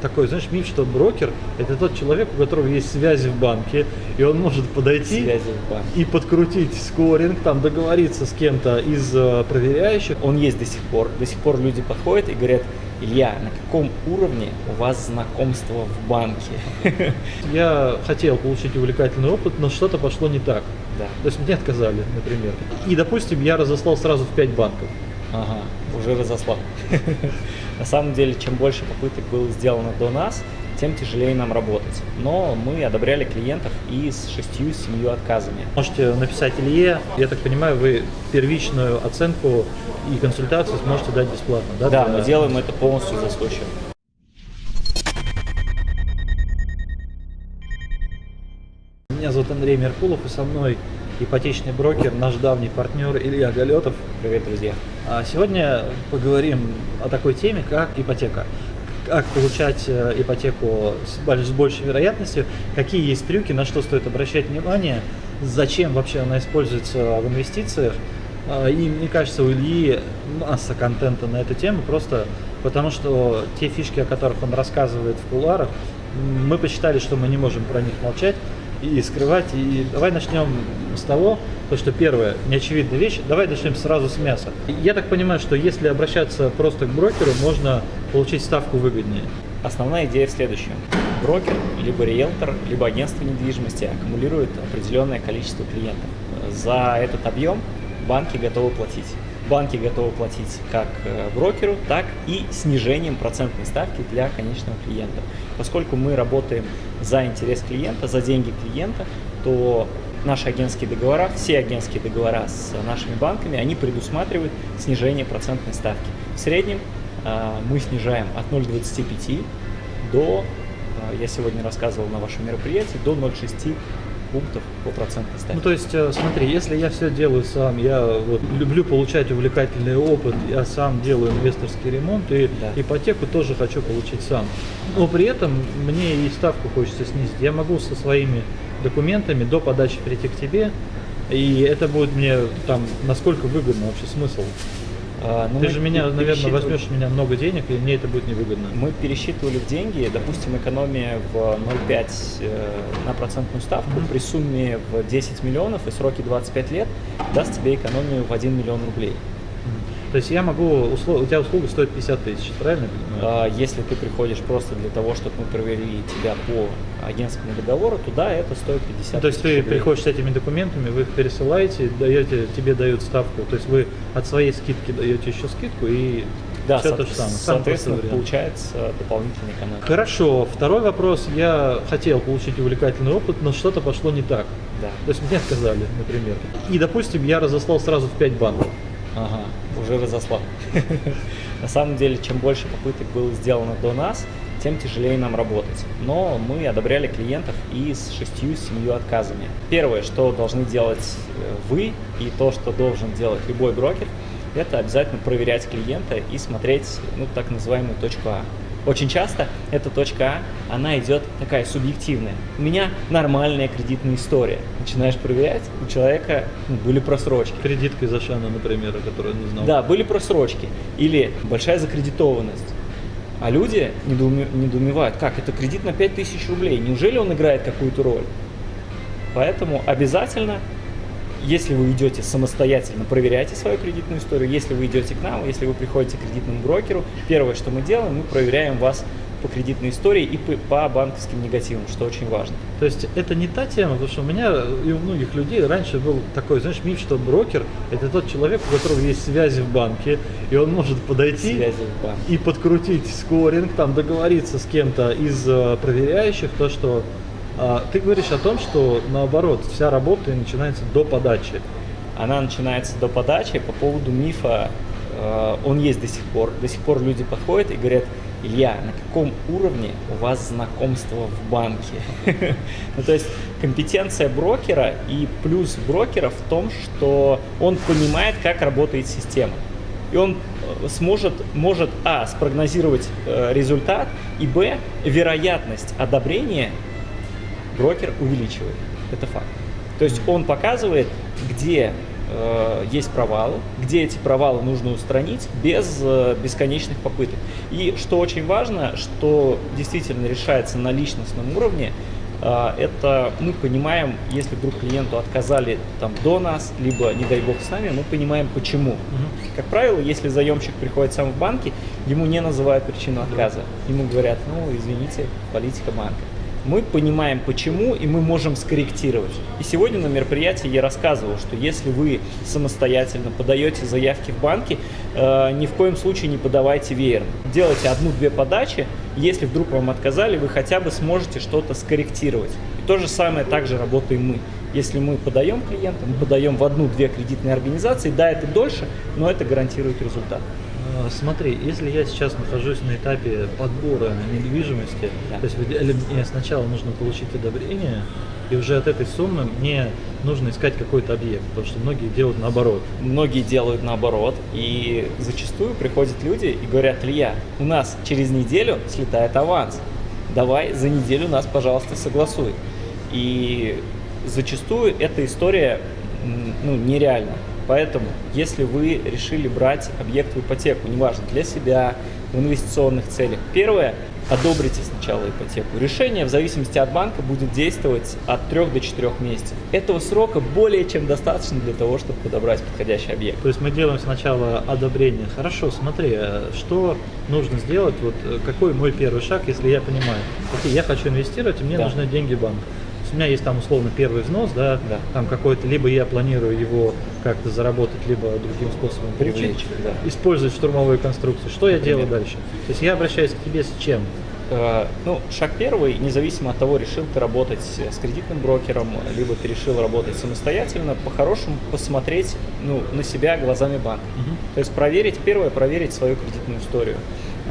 такой, знаешь, миф, что брокер – это тот человек, у которого есть связи в банке, и он может подойти и подкрутить скоринг, там договориться с кем-то из э, проверяющих. Он есть до сих пор. До сих пор люди подходят и говорят, Илья, на каком уровне у вас знакомство в банке? Я хотел получить увлекательный опыт, но что-то пошло не так. Да. То есть мне отказали, например. И, допустим, я разослал сразу в 5 банков. Ага, уже разослал. На самом деле, чем больше попыток было сделано до нас, тем тяжелее нам работать. Но мы одобряли клиентов и с шестью, семью отказами. Можете написать Илье, я так понимаю, вы первичную оценку и консультацию сможете дать бесплатно, да? Да, для- мы делаем это полностью за свой счет. Меня зовут Андрей Меркулов, и со мной ипотечный брокер, наш давний партнер Илья Галетов. Привет, друзья. А Сегодня поговорим о такой теме, как ипотека. Как получать э, ипотеку с больш- с большей вероятностью, какие есть трюки, на что стоит обращать внимание, зачем вообще она используется в инвестициях. А, И мне кажется, у Ильи масса контента на эту тему, просто потому что те фишки, о которых он рассказывает в кулуарах, м, мы посчитали, что мы не можем про них молчать и скрывать. И давай начнем с того, то, что первое, неочевидная вещь, давай начнем сразу с мяса. Я так понимаю, что если обращаться просто к брокеру, можно получить ставку выгоднее. Основная идея в следующем. Брокер, либо риэлтор, либо агентство недвижимости аккумулирует определенное количество клиентов. За этот объем банки готовы платить. Банки готовы платить как э, брокеру, так и снижением процентной ставки для конечного клиента. Поскольку мы работаем за интерес клиента, за деньги клиента, то наши агентские договора, все агентские договора с нашими банками, они предусматривают снижение процентной ставки. В среднем а, мы снижаем от 0,25 до, а, я сегодня рассказывал на вашем мероприятии, до 0,6 пунктов по процентной ставке. Ну, то есть, э, смотри, если я все делаю сам, я вот люблю получать увлекательный опыт, я сам делаю инвесторский ремонт и Да. ипотеку тоже хочу получить сам. Но при этом мне и ставку хочется снизить. Я могу со своими документами до подачи прийти к тебе, и это будет мне там насколько выгодно вообще смысл. А, ну, Ты же меня, наверное, пересчитывали- возьмешь у меня много денег, и мне это будет невыгодно. Мы пересчитывали в деньги, допустим, экономия в 0,5 э, на процентную ставку Мгм. при сумме в 10 миллионов и сроке 25 лет даст тебе экономию в 1 миллион рублей. То есть я могу, услов- у тебя услуга стоит 50 тысяч, правильно я понимаю? А Если ты приходишь просто для того, чтобы мы проверили тебя по агентскому договору, то да, это стоит 50 Ну, то есть ты рублей. приходишь с этими документами, вы их пересылаете, даете, тебе дают ставку, то есть вы от своей скидки даете еще скидку и Да, все со- то же самое. Самый соответственно, получается дополнительная экономия. Хорошо, второй вопрос. Я хотел получить увлекательный опыт, но что-то пошло не так. Да. То есть мне отказали, например. И, допустим, я разослал сразу в 5 банков. Ага, уже разослал. На самом деле, чем больше попыток было сделано до нас, тем тяжелее нам работать. Но мы одобряли клиентов и с шестью, семью отказами. Первое, что должны делать э, вы и то, что должен делать любой брокер, это обязательно проверять клиента и смотреть ну, так называемую точку А. Очень часто эта точка А, она идет такая субъективная. У меня нормальная кредитная история. Начинаешь проверять, у человека ну, были просрочки. Кредитка из Ашана, например, о которой не знал. Да, были просрочки или большая закредитованность. А люди недоуме- недоумевают, как это кредит на 5000 рублей, неужели он играет какую-то роль? Поэтому обязательно, если вы идете самостоятельно, проверяйте свою кредитную историю. Если вы идете к нам, если вы приходите к кредитному брокеру, первое, что мы делаем, мы проверяем вас по кредитной истории и по, по банковским негативам, что очень важно. То есть это не та тема, потому что у меня и у многих людей раньше был такой, знаешь, миф, что брокер – это тот человек, у которого есть связи в банке, и он может подойти Связи в банке. и подкрутить скоринг, там договориться с кем-то из э, проверяющих, то, что ты говоришь о том, что наоборот, вся работа начинается до подачи. Она начинается до подачи. По поводу мифа, э, он есть до сих пор. До сих пор люди подходят и говорят, Илья, на каком уровне у вас знакомство в банке? Ну, то есть компетенция брокера и плюс брокера в том, что он понимает, как работает система. И он э, сможет, может, а, спрогнозировать э, результат, и, б, вероятность одобрения брокер увеличивает. Это факт. То есть он показывает, где э, есть провалы, где эти провалы нужно устранить без э, бесконечных попыток. И что очень важно, что действительно решается на личностном уровне, э, это мы понимаем, если вдруг клиенту отказали там до нас, либо, не дай бог, с нами, мы понимаем почему. Как правило, если заемщик приходит сам в банки, ему не называют причину отказа. Ему говорят, ну, извините, политика банка мы понимаем почему и мы можем скорректировать. И сегодня на мероприятии я рассказывал, что если вы самостоятельно подаете заявки в банки, э, ни в коем случае не подавайте веером. Делайте одну-две подачи, если вдруг вам отказали, вы хотя бы сможете что-то скорректировать. И то же самое также работаем мы. Если мы подаем клиента, мы подаем в одну-две кредитные организации, да, это дольше, но это гарантирует результат. А, смотри, если я сейчас нахожусь на этапе подбора недвижимости, Да. то есть мне сначала нужно получить одобрение, и уже от этой суммы мне нужно искать какой-то объект, потому что многие делают наоборот. Многие делают наоборот, и зачастую приходят люди и говорят, Илья, у нас через неделю слетает аванс, давай за неделю нас, пожалуйста, согласуй. И зачастую эта история ну, нереальна. Поэтому, если вы решили брать объект в ипотеку, неважно, для себя, в инвестиционных целях, первое, одобрите сначала ипотеку. Решение в зависимости от банка будет действовать от 3 до 4 месяцев. Этого срока более чем достаточно для того, чтобы подобрать подходящий объект. То есть мы делаем сначала одобрение. Хорошо, смотри, э, что нужно сделать, вот э, какой мой первый шаг, если я понимаю, окей, я хочу инвестировать, и мне Да. нужны деньги банка. Есть у меня есть там условно первый взнос, да, Да. там какой-то, либо я планирую его как-то заработать, либо другим способом получить. Привлечь, да. Использовать штурмовые конструкции. Что я Например. делаю дальше? То есть я обращаюсь к тебе с чем? Э, Ну, шаг первый, независимо от того, решил ты работать с кредитным брокером, либо ты решил работать самостоятельно, по-хорошему посмотреть ну, на себя глазами банка. То есть проверить, первое, проверить свою кредитную историю.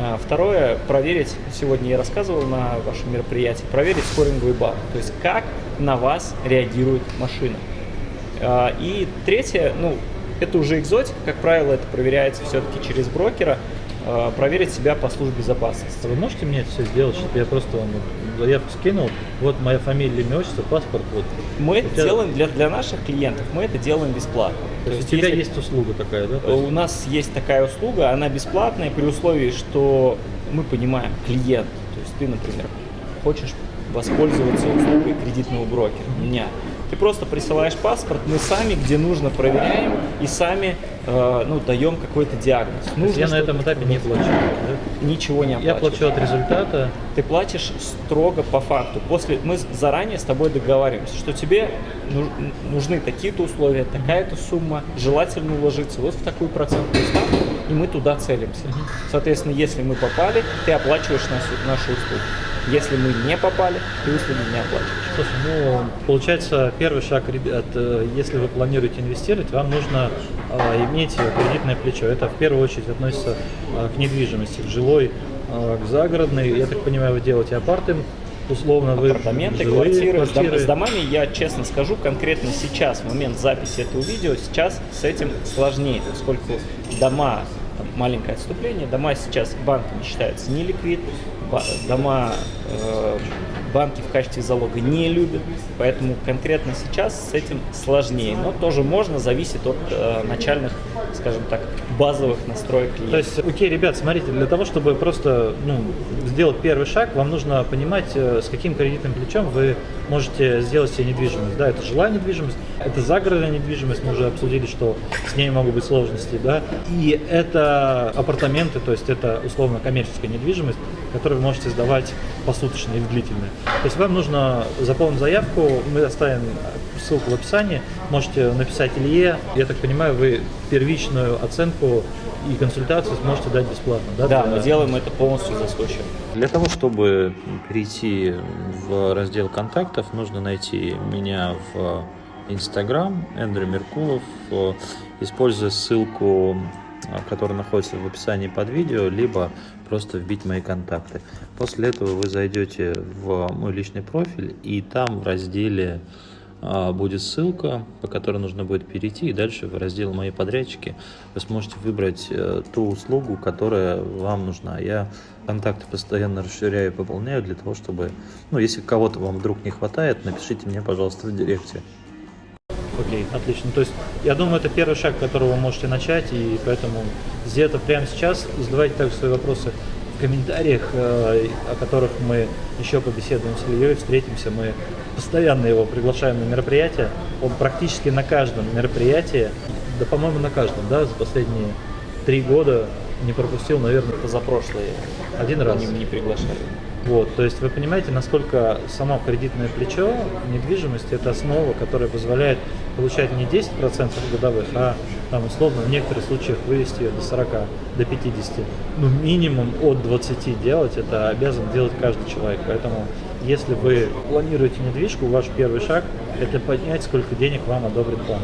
А, Второе, проверить, сегодня я рассказывал на вашем мероприятии, проверить скоринговый балл, то есть как на вас реагирует машина. А, И третье, ну, это уже экзотика, как правило, это проверяется все-таки через брокера, а, проверить себя по службе безопасности. Вы можете мне это все сделать, чтобы я просто вам заявку скинул, вот моя фамилия, имя, отчество, паспорт, вот. Мы это У тебя- делаем для, для наших клиентов, мы это делаем бесплатно. То есть у тебя если- есть услуга такая, да? То есть- У нас есть такая услуга, она бесплатная при условии, что мы понимаем клиент. То есть ты, например, хочешь воспользоваться услугой кредитного брокера, меня. Ты просто присылаешь паспорт, мы сами, где нужно, проверяем и сами э, ну, даем какой-то диагноз. Нужно я на этом этапе не плачу. да? ничего не Я оплачиваешь. плачу от результата. Ты платишь строго по факту. После мы заранее с тобой договариваемся, что тебе ну- нужны такие-то условия, такая-то сумма, желательно уложиться вот в такую процентную ставку, и мы туда целимся. Соответственно, если мы попали, ты оплачиваешь наши, наши услуги. Если мы не попали, ты услуги не оплачиваешь. Слушай, ну, получается, первый шаг, ребят, э, если вы планируете инвестировать, вам нужно э, иметь кредитное плечо. Это в первую очередь относится э, к недвижимости, к жилой, э, к загородной. Я так понимаю, вы делаете апарты, условно вы апартаменты, жилые квартиры. Квартиры. с домами, я честно скажу, конкретно сейчас, в момент записи этого видео, сейчас с этим сложнее, поскольку дома, маленькое отступление, дома сейчас банками считаются не ликвид, ба- дома э, банки в качестве залога не любят, поэтому конкретно сейчас с этим сложнее, но тоже можно, зависит от э, начальных, скажем так, базовых настроек клиента. То есть, окей, ребят, смотрите, для того, чтобы просто ну, сделать первый шаг, вам нужно понимать, э, с каким кредитным плечом вы можете сделать себе недвижимость. Да, это жилая недвижимость, это загородная недвижимость, мы уже обсудили, что с ней могут быть сложности, да, и это апартаменты, то есть это условно коммерческая недвижимость, которую вы можете сдавать посуточно и в длительное. То есть вам нужно заполнить заявку, мы оставим ссылку в описании, можете написать Илье, я так понимаю, вы первичную оценку и консультацию сможете дать бесплатно, да? Да, для- мы делаем это полностью за свой счет. Для того, чтобы перейти в раздел контактов, нужно найти меня в Instagram, Эндрю Меркулов, используя ссылку, э, которая находится в описании под видео, либо просто вбить мои контакты. После этого вы зайдете в мой личный профиль, и там в разделе а, будет ссылка, по которой нужно будет перейти, и дальше в раздел «Мои подрядчики» вы сможете выбрать э, ту услугу, которая вам нужна. Я контакты постоянно расширяю и пополняю для того, чтобы, ну, если кого-то вам вдруг не хватает, напишите мне, пожалуйста, в директе. Окей, отлично. То есть, я думаю, это первый шаг, с которого вы можете начать, и поэтому это прямо сейчас. Задавайте также свои вопросы в комментариях, э, о которых мы еще побеседуем с Ильей, встретимся. Мы постоянно его приглашаем на мероприятия. Он практически на каждом мероприятии, да, по-моему, на каждом, да, за последние три года не пропустил, наверное, Позапрошлые один раз. не, не приглашали. Вот, то есть вы понимаете, насколько само кредитное плечо недвижимости это основа, которая позволяет получать не 10% годовых, а там условно в некоторых случаях вывести ее до 40, до 50. Ну, минимум от 20 делать, это обязан делать каждый человек. Поэтому, если вы планируете недвижку, ваш первый шаг это поднять, сколько денег вам одобрит банк.